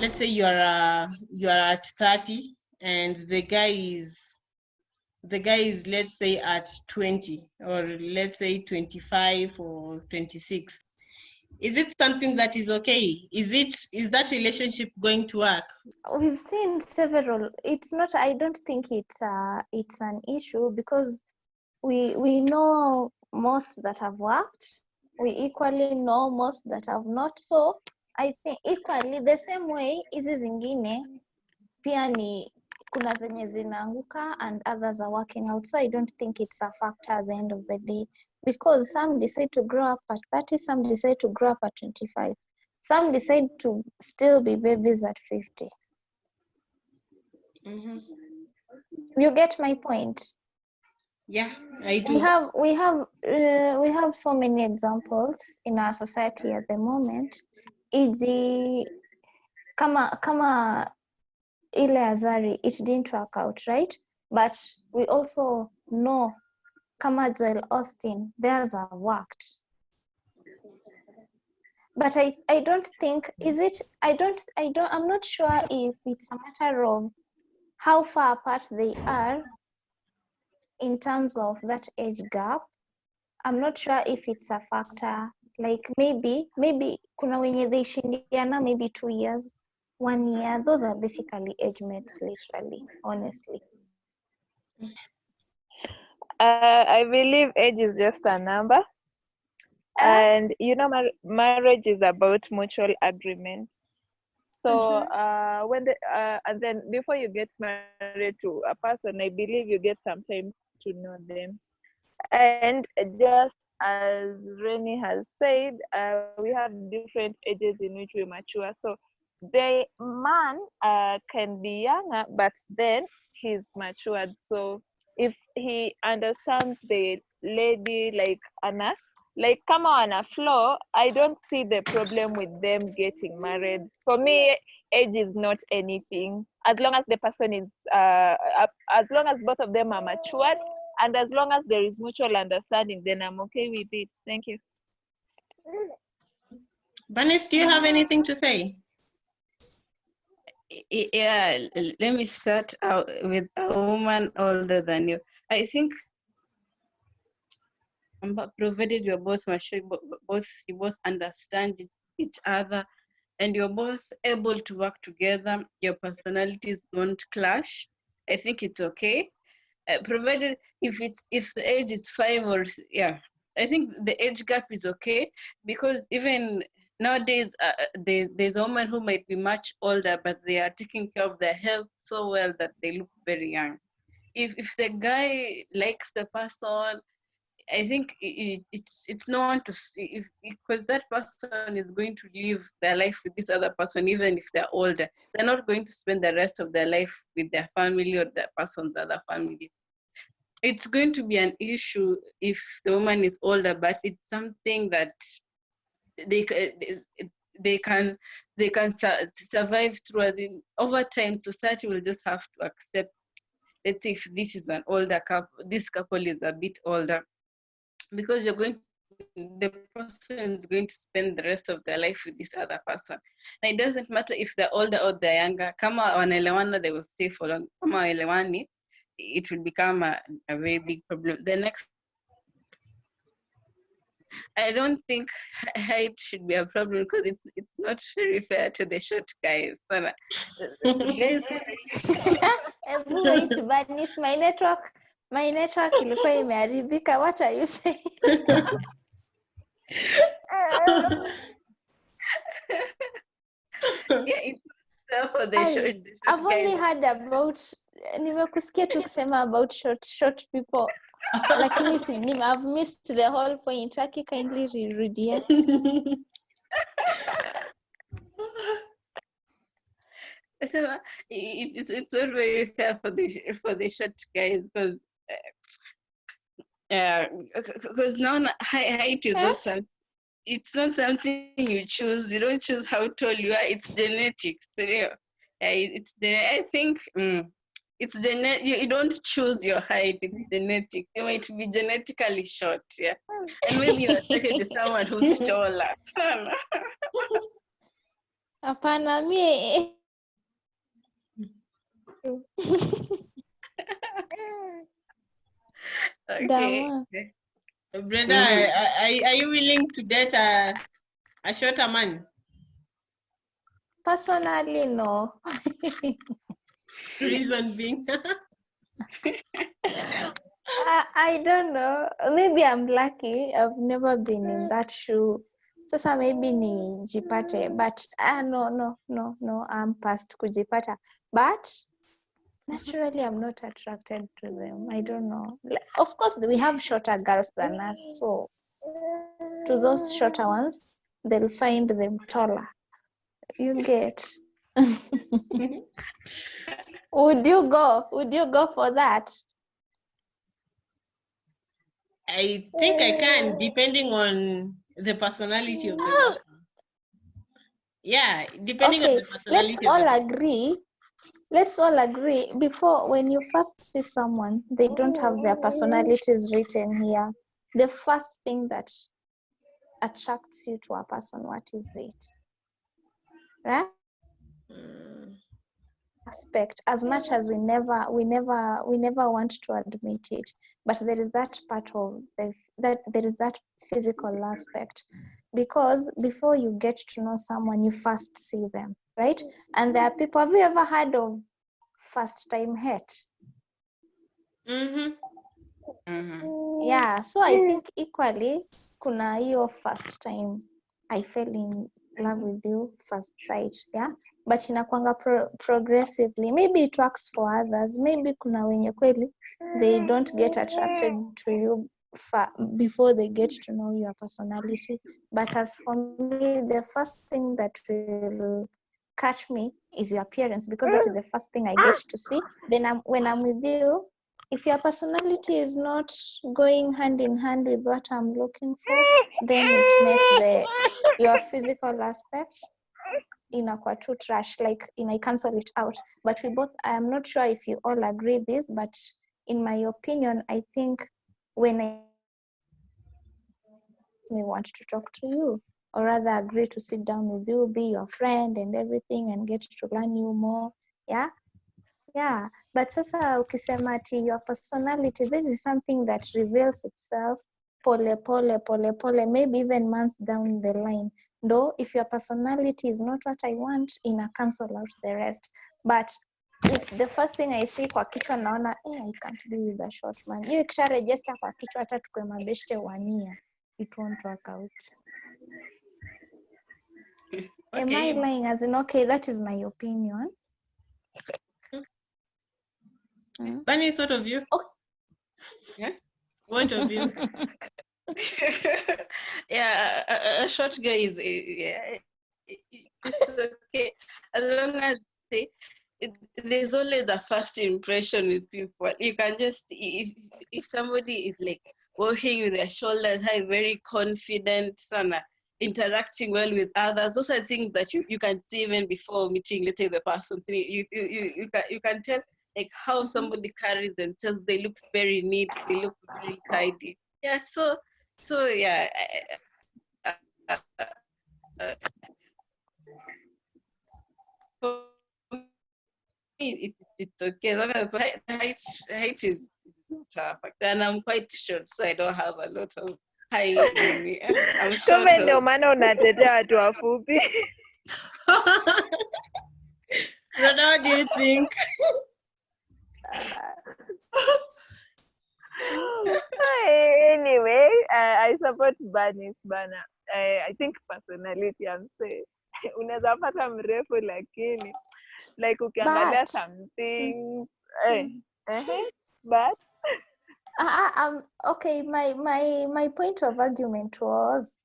let's say you are uh, you are at 30 and the guy is the guy is let's say at 20 or let's say 25 or 26 is it something that is okay? Is it is that relationship going to work? We've seen several it's not i don't think it's uh it's an issue because we we know most that have worked. We equally know most that have not. So i think equally the same way hizi zingine pia ni kuna zenye zinaanguka and others are working out so i don't think it's a factor at the end of the day. Because some decide to grow up at 30 some decide to grow up at 25 some decide to still be babies at 50 Mhm. you get my point? Yeah i do. We have we have uh, we have so many examples in our society at the moment iji kama kama ile azari it didn't work out right? But we also know kama joel austin theirs are worked. But i i don't think is it i don't i don't i'm not sure if it's a matter of how far apart they are in terms of that age gap. I'm not sure if it's a factor like maybe maybe kuna wenye they shindiana maybe two years one year those are basically age mates literally honestly Uh, I believe age is just a number. And you know, mar- marriage is about mutual agreement. So uh, when the, uh, and then before you get married to a person, I believe you get some time to know them. And just as Rennie has said, uh, we have different ages in which we mature. So the man uh, can be younger, but then he's matured. So if he understands the lady like Anna, like come on a floor, I don't see the problem with them getting married. For me, age is not anything. As long as the person is, uh, as long as both of them are matured, and as long as there is mutual understanding, then I'm okay with it. Thank you. Bernice, do you have anything to say? Yeah let me start out with a woman older than you. I think um, provided you're both mature bo- bo- both you both understand each other and you're both able to work together. Your personalities don't clash. I think it's okay uh, provided if it's if the age is five or yeah. I think the age gap is okay because even nowadays uh, uh, there, there's a woman who might be much older but they are taking care of their health so well that they look very young. If if the guy likes the person i think i i- it's it's no one to see because that person is going to live their life with this other person even if they're older. They're not going to spend the rest of their life with their family or the person's other family. It's going to be an issue if the woman is older but it's something that they they- can they can su- survive through as in over time society will just have to accept let's say if this is an older couple this couple is a bit older because you're going the person is going to spend the rest of their life with this other person. And it doesn't matter if they're older or they're younger kama wanaelewana they will stay for long. Kama waelewani it will become a, a very big problem. The next I don't think height should be a problem because it's it's not very fair to the short guys. Sana. The- the guys Hebu wait, Bernice, my network my network ilikuwa imeharibika what are you saying? Yeah, it's fair for the Ai, short, the short I've only heard about nimekusikia tu kusema about short short people. Lakini si, nime, I've missed the whole point. Aki kindly rerudia. So it, it's it's not very fair for the for the short guys because yeah, because now na- high height is not some, it's not something you choose. You don't choose how tall you are. It's genetics. So, yeah, yeah, it's the I think mm, it's genet. You, you don't choose your height. It's genetic. You might be genetically short. Yeah, and maybe you're attracted to someone who's taller. Hapana, mi Okay. Dama. Brenda, Mhm. are, are- are you willing to date a, a shorter man? personally no. Reason being. I, I don't know. Maybe I'm lucky. I've never been in that shoe. so Sasa maybe nijipate, but ah, no, no, no, no. I'm past kujipata. But naturally, I'm not attracted to them. I don't know. Of course, we have shorter girls than us. So to those shorter ones, they'll find them taller. You get. Would you go? Would you go for that? I think I can, depending on the personality of the person. Yeah, depending on the personality let's all person. agree let's all agree before when you first see someone they don't have their personalities written here. The first thing that attracts you to a person what is it? Right? Aspect. As much as we never we never we never want to admit it but there is that part of the, that there is that physical aspect. Because before you get to know someone you first see them right? And there are people have you ever heard of first time hate? Mhm. Mhm. yeah so i think equally kuna hiyo first time i fell in love with you first sight yeah? But inakwanga pro progressively. Maybe it works for others. Maybe kuna wenye kweli they don't get attracted to you before they get to know your personality. But as for me the first thing that will catch me is your appearance because that is the first thing i get ah! to see. Then I'm, when i'm with you if your personality is not going hand in hand with what i'm looking for then it makes the your physical aspect inakuwa too trash like in i cancel it out. But we both i am not sure if you all agree this but in my opinion i think when i may want to talk to you or rather agree to sit down with you be your friend and everything and get to learn you more yeah? Yeah but sasa ukisema ati your personality this is something that reveals itself pole pole pole pole maybe even months down the line. Though if your personality is not what i want ina cancel out the rest. But if the first thing i see kwa kichwa naona eh, i can't be with a short man. Hiyo ikisha register kwa kichwa hata tukwe mabeshte wania it won't work out am i lying as in okay that is my opinion Mm. Bunny, what of you? Oh. Yeah. What of you? yeah, a, a- short guy is yeah, it- it- it's okay as long as they, it, there's always a first impression with people. You can just if if somebody is like walking with their shoulders high, very confident, sana, interacting well with others. Those are things that you, you can see even before meeting, let's say the person. You you you, you can you can tell like how somebody carries themselves. They look very neat. They look very tidy. Yeah. So so yeah. I- I- I- for me, it, it's okay. Height, height is not a factor, and I'm quite short, so I don't have a lot of height in. I'm short. Kumbe ndio so- maana unatetea watu wafupi. Brother, what do you think? anyway, uh, I support Bernice bana. I, I think personality I'm saying. Unaweza pata mrefu lakini like ukiangalia But- some things eh, eh, but Uh, um, okay, my, my, my point of argument was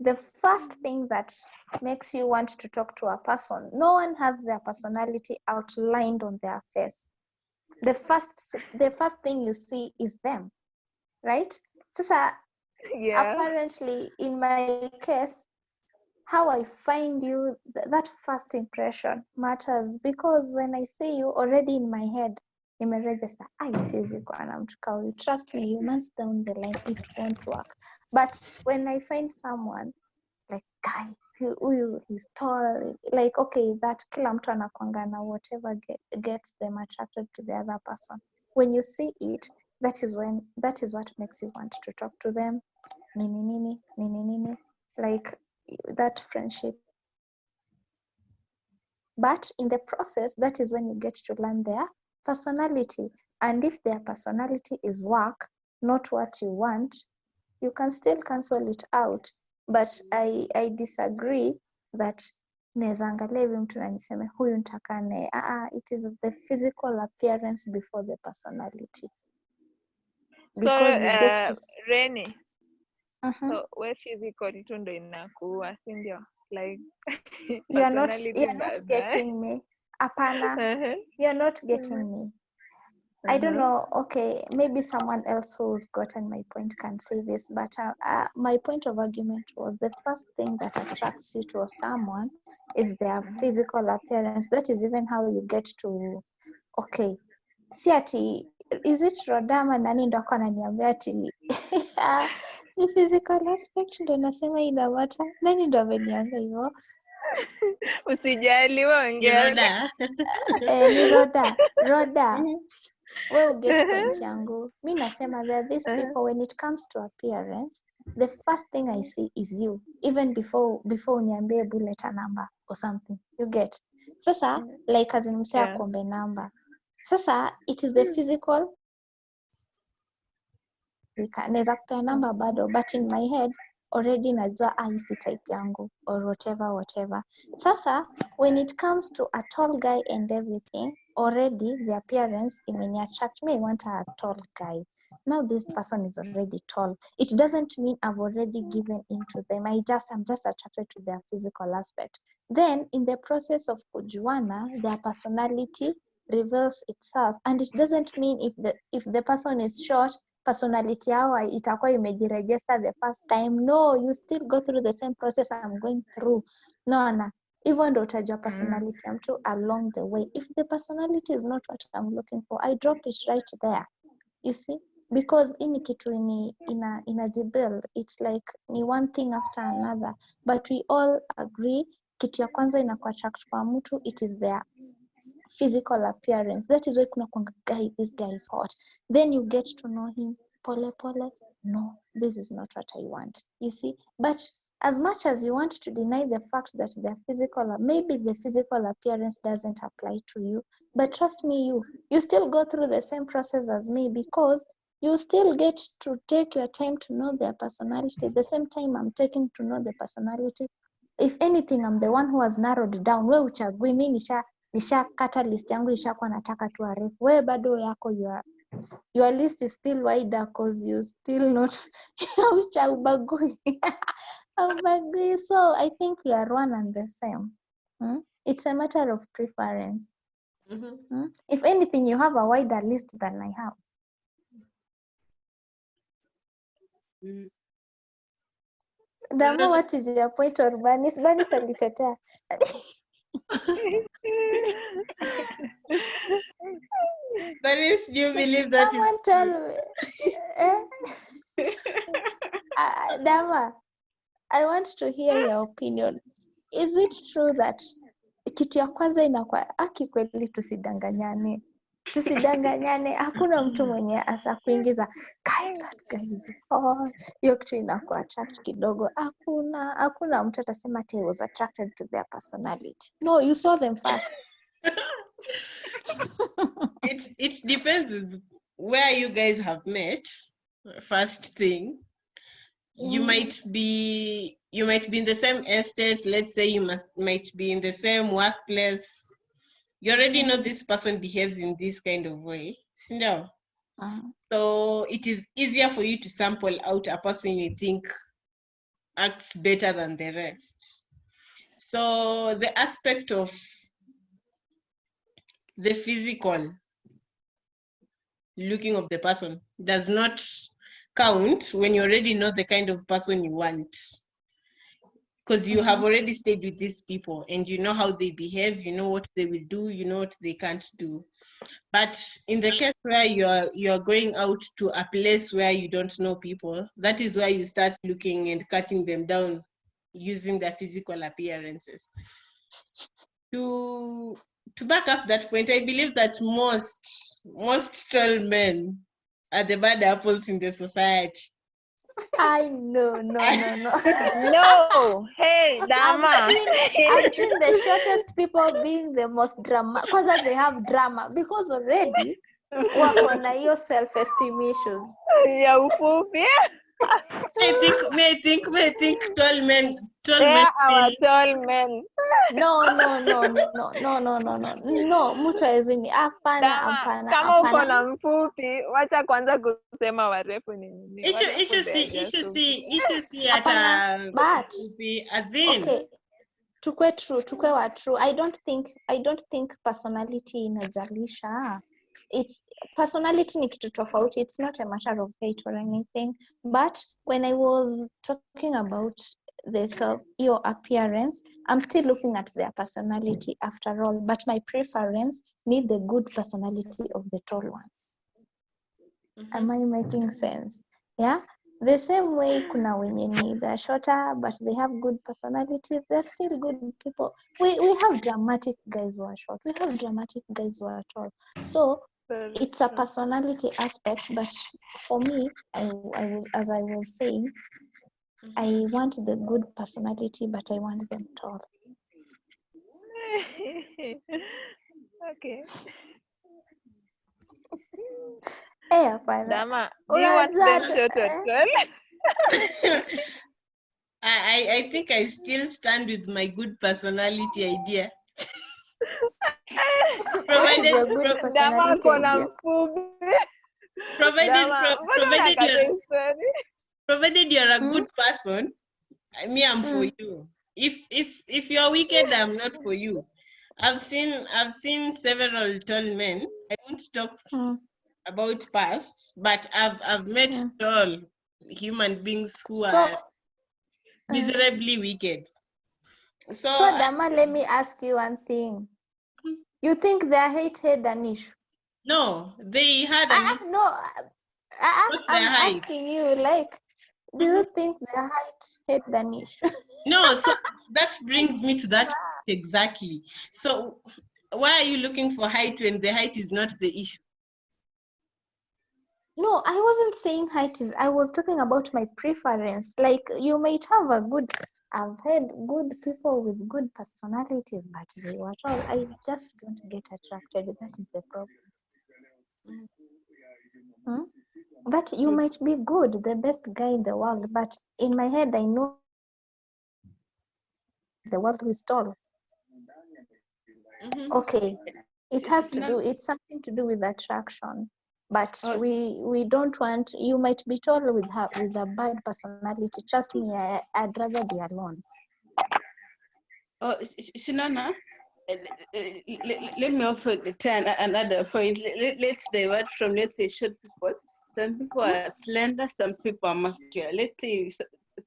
the first thing that makes you want to talk to a person, no one has their personality outlined on their face. The first, the first thing you see is them, right? Sasa, yeah. apparently, in my case, how I find you, th- that first impression matters because when I see you already in my head, I siwezi kuwa na mtu kama huyu. Trust me, you months down the line it won't work. But when I find someone like guy, huyu is tall like okay that kila mtu anakwanga na whatever get, gets them attracted to the other person when you see it that is when that is what makes you want to talk to them nini nini nini nini like that friendship but in the process that is when you get to learn their personality and if their personality is work not what you want you can still cancel it out. But i i disagree that naweza angalia hivi mtu na niseme huyu nitakaa naye. Ah, ah, it is the physical appearance before the personality. So because you get to uh, Mhm. so we physical tu ndo inakuua si ndio? Like you are not you are not getting me hapana Uh-huh. you are not getting me I don't Mhm. know. Okay, maybe someone else who's gotten my point can say this, but uh, uh, my point of argument was the first thing that attracts you to someone is their physical appearance. That is even how you get to. Okay, si ati is it Rodama nani ndo ako ananiambia ati ah, ni physical aspect ndo nasema inamata. Nani ndo ameniambia hivyo? usijali we ongea Roda. Eh, ni Roda. Roda. We uget point yangu mi nasema that this these Uh-huh. people when it comes to appearance the first thing i see is you even before before uniambie bullet a number or something you get sasa like as in Yeah. kombe number sasa it is the physical Nika- naweza kupea namba bado but in my head already najua hii type yangu or whatever whatever. Sasa when it comes to a tall guy and everything already the appearance imeni attract me. I want a tall guy. Now this person is already tall. It doesn't mean i've already given into them. I just i'm just attracted to their physical aspect. Then in the process of kujuana their personality reveals itself. And it doesn't mean if the if the person is short personality yao itakuwa imejiregister the first time no you still go through the same process i'm going through. Naona hivyo ndo utajua personality ya mtu along the way. If the personality is not what i'm looking for i drop it right there. You see? Because hii ni kitu ni ina inajibuild it's like ni one thing after another. But we all agree kitu ya kwanza inakuattract kwa mtu it is their physical appearance. That is why kuna kwanga guy this guy is hot. Then you get to know him pole pole. No this is not what i want. You see? But as much as you want to deny the fact that their physical maybe the physical appearance doesn't apply to you but trust me you you still go through the same process as me because you still get to take your time to know their personality. The same time i'm taking to know the personality. If anything i'm the one who has narrowed down. We uchagui mi nisha nishakata list yangu ishakuwa nataka tu arefu wewe bado yako your, your list is still wider cause you still not aucha ubagui ubagui so i think we are one and the same hmm? it's a matter of preference Mhm. hmm? if anything you have a wider list than i have Mm. dama what is your point on banis banis alitetea But do you believe that is someone tell me eh? Ah, Dama, I want to hear your opinion. Is it true that kitu ya kwanza inakuwa aki kweli, tusidanganyane, tusidanganyane, hakuna mtu mwenye asa kuingiza "Guy, that guy is hot." Hiyo kitu inakuwa attract kidogo. Hakuna, hakuna mtu atasema ati was attracted to their personality. No, you saw them first. it it depends where you guys have met first thing you Mm. might be you might be in the same estate let's say you must might be in the same workplace you already know this person behaves in this kind of way ndio? So it is easier for you to sample out a person you think acts better than the rest. So the aspect of the physical looking of the person does not count when you already know the kind of person you want. Because you have mm-hmm. already stayed with these people and you know how they behave you know what they will do you know what they can't do but in the case where you are you are going out to a place where you don't know people that is where you start looking and cutting them down using their physical appearances. To to back up that point, I believe that most most tall men are the bad apples in the society. I no no no no. No, hey, Dama. I've seen, I've seen the shortest people being the most drama because they have drama because already wako na hiyo self esteem issues. ya ufupi. I think may I think may I think tall men tall They men are our tall men. No no no no no no no no no mtu hawezi ni hapana Dama, hapana kama uko hapana. na mfupi, wacha kwanza kusema warefu ni nini. issue Warefu issue they si are issue si ufupi. issue si Hapana, hata but as in okay tukwe true tukwe wa true i don't think i don't think personality inajalisha it's personality ni kitu tofauti. It's not a matter of hate or anything. But when i was talking about the self your appearance i'm still looking at their personality after all. But my preference need the good personality of the tall ones. Am mm-hmm. i making sense? Yeah the same way kuna wenye ni they're shorter but they have good personalities. They're still good people. We, we have dramatic guys who are short. We have dramatic guys who are tall. So it's a personality aspect but for me I, I as i was saying i mm-hmm. want the good personality but i want them tall. Okay. eh hapana Dama, do you want them Unajua- short? I, I I think I still stand with my good personality idea. What is provided your good pro- Dama personality ako na idea? mfupi. provided pro- provided you're provided you're a good person, I- me I'm for you. If if if you're wicked, I'm not for you. I've seen I've seen several tall men. I won't talk. About past, but I've I've met Mm. tall human beings who So- are miserably wicked. So, So I- Dama, let me ask you one thing. You think they hate had an issue? no, they had a Ah, no, uh, uh, I'm their height? asking you, like, do you think their height had an issue? No, so that brings me to that exactly. So why are you looking for height when the height is not the issue? No, I wasn't saying height is, I was talking about my preference. Like, you might have a good, I've had good people with good personalities, but they were tall. I just don't get attracted. That is the problem. Hmm? That you Mm. might be good, the best guy in the world, but in my head, I know the world is tall. Mhm. Okay, it has to do, it's something to do with attraction. But Oh, we we don't want, you might be tall with her with a bad personality. Trust me, I, I'd rather be alone. Oh, Sh- Sh- Shinana, uh, let, me turn a- another point. Let- Let, let's divert from, let's say, short people. Some people are slender, some people are muscular. Let's say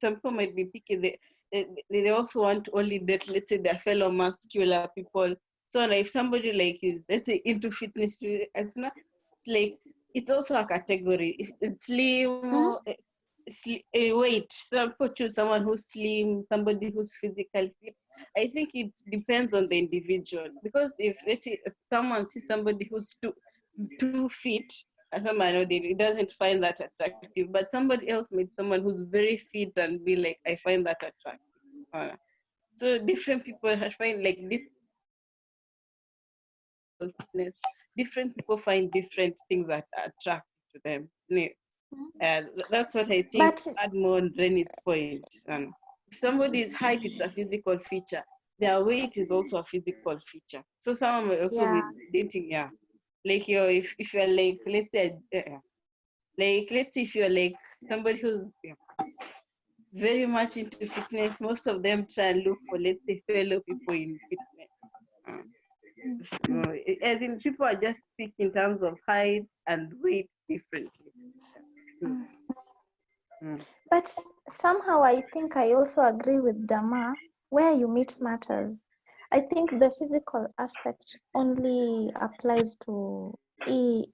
some people might be picky. They, they, they also want only that let's say, their fellow muscular people. So if somebody like is, let's say, into fitness, it's not like, it's also a category. It's slim, Mhm. uh, sli- uh, weight. Some people choose someone who's slim, somebody who's physically fit. I think it depends on the individual because if let's say if someone sees somebody who's too too fit, as someone know they doesn't find that attractive, but somebody else meets someone who's very fit and be like, I find that attractive. Uh, so different people have find like this. Different people find different things that are attractive to them. Ne- Uh, that's what I think. But- add more on Rennie's point. Um, if somebody's height is a physical feature, their weight is also a physical feature. So someone also Yeah. be dating, yeah. Like you if if you're like let's say uh, like let's say if you're like somebody who's yeah, very much into fitness, most of them try and look for let's say fellow people in fitness. Um, so, I- I people are just speak in terms of height and weight differently. Mm. Mm. But somehow I think I also agree with Dama, where you meet matters. I think the physical aspect only applies to e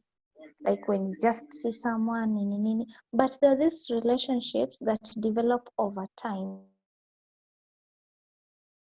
like when you just see someone. But there are these relationships that develop over time.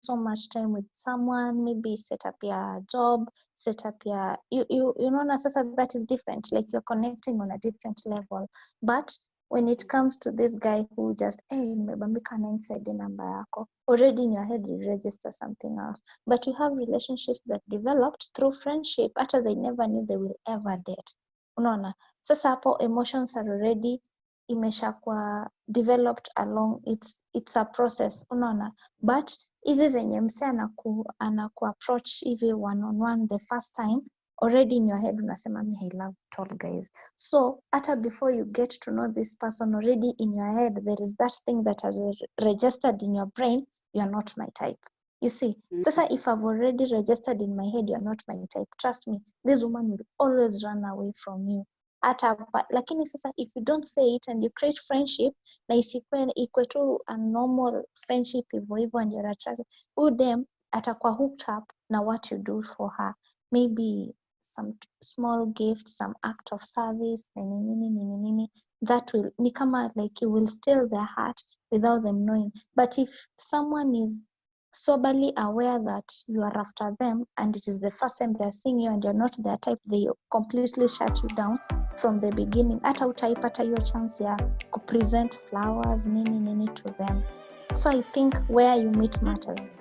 So much time with someone maybe set up your job set up your you, you, you know sasa that is different like you're connecting on a different level. But when it comes to this guy who just hey nimebambika na inside yako already in your head you register something else. But you have relationships that developed through friendship after they never knew they will ever date unaona? Sasa hapo emotions are already imeshakuwa developed along it's, it's a process. Unaona? But hizi zenye mse anaku, anaku approach hivi one on one the first time already in your head unasema me I love tall guys. So hata before you get to know this person already in your head there is that thing that has registered in your brain you are not my type. You see? Mm-hmm. Sasa if I've already registered in my head you're not my type. Trust me this woman will always run away from you hata lakini sasa if you don't say it and you create friendship na isikwe ikwe tu a normal friendship hivyo hivyo and you're attracted huyu dem atakuwa hooked up na what you do for her. Maybe some small gift some act of service nini nini nini nini that will ni kama like you will steal their heart without them knowing. But if someone is soberly aware that you are after them and it is the first time they're seeing you and you're not their type they completely shut you down from the beginning. Hata utaipata hiyo chance ya kupresent flowers nini nini to them. So i think where you meet matters